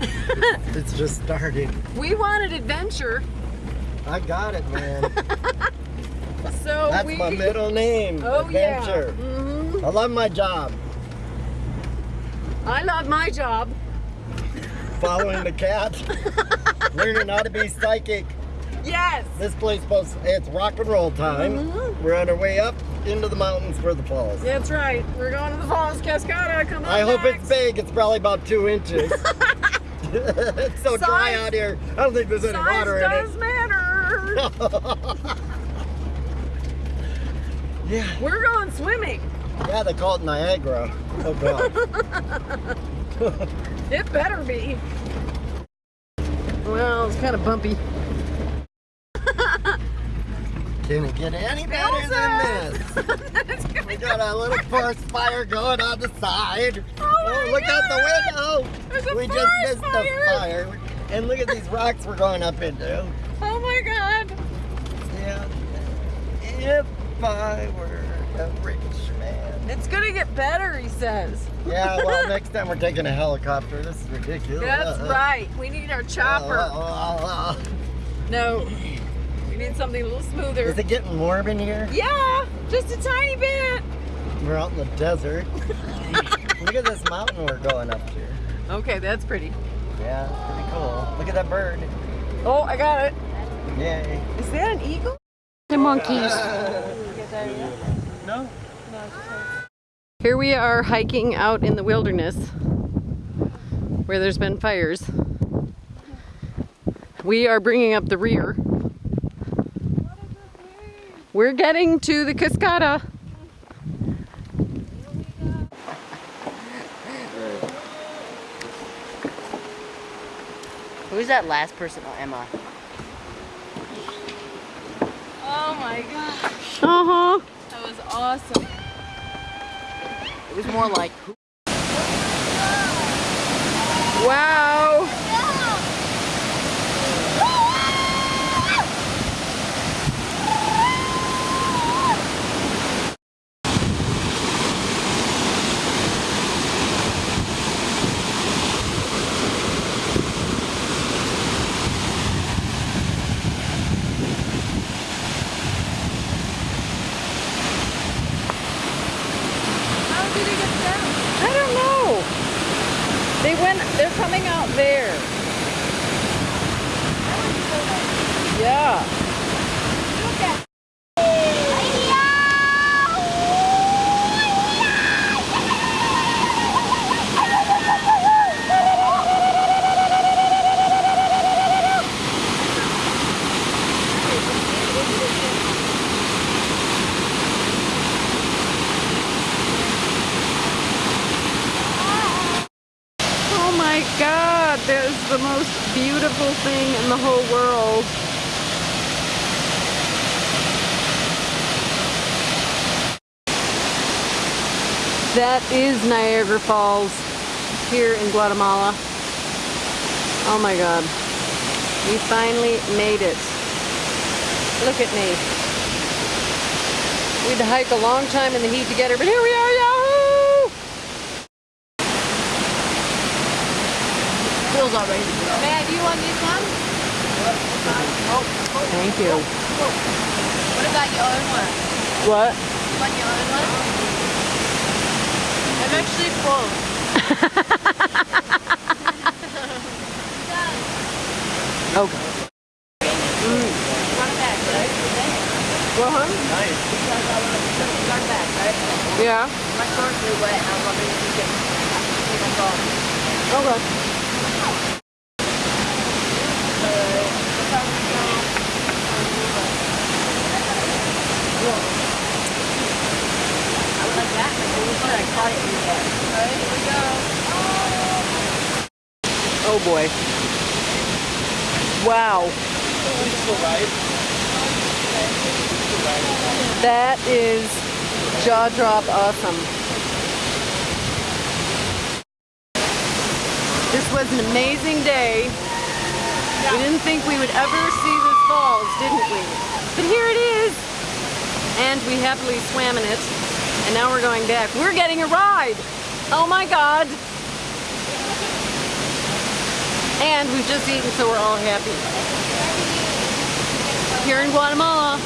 it's just starting. We wanted adventure, I got it, man. so That's we. my middle name. Oh Adventure. yeah. hmm I love my job. I love my job. Following the cat. Learning how to be psychic. Yes. This place supposed it's rock and roll time. Mhm. We're on our way up into the mountains for the falls. That's right. We're going to the Falls Cascada. Come on. I hope Max. it's big. It's probably about two inches. It's so dry out here. I don't think there's any water in Size water does matter. it. yeah. We're going swimming. Yeah, they call it Niagara. Oh god. It better be. Well, it's kind of bumpy. Can it get any better than this? We got a little forest fire going on the side. Oh, oh my look out the window. We just missed fire. the fire. And look at these rocks we're going up into. Oh my god. Yeah. If I were a rich man. It's gonna get better, he says. Yeah, well, next time we're taking a helicopter. This is ridiculous. That's right. We need our chopper. No. We need something a little smoother. Is it getting warm in here? Yeah, just a tiny bit. We're out in the desert. Look at this mountain we're going up to. Okay, that's pretty. Yeah, it's pretty cool. Look at that bird. Oh, I got it. Yay. Is that an eagle? The monkeys. No? Here we are hiking out in the wilderness where there's been fires. We are bringing up the rear. We're getting to the Cascada. Who's that last person? Oh, Emma. Oh my gosh, Uh-huh. that was awesome. It was more like, Wow. How did he get down? I don't know. Went, they're coming out there. Yeah. Oh my God, that is the most beautiful thing in the whole world. That is Niagara Falls here in Guatemala. Oh my God. We finally made it. Look at me. We had to hike a long time in the heat to get but here we are, Phil's already. Matt, do you want this one? Thank you. What about your own one? What? You want your own one? I'm actually full. Okay. Run back, right? Well, huh? Nice. Run back, right? Yeah. My shorts are wet and I'm you can take them. Okay. Oh boy. Wow. That is jaw drop awesome. This was an amazing day. We didn't think we would ever see this falls, didn't we? But here it is. And we happily swam in it. And now we're going back. We're getting a ride. Oh my God. And we've just eaten, so we're all happy. Here in Guatemala,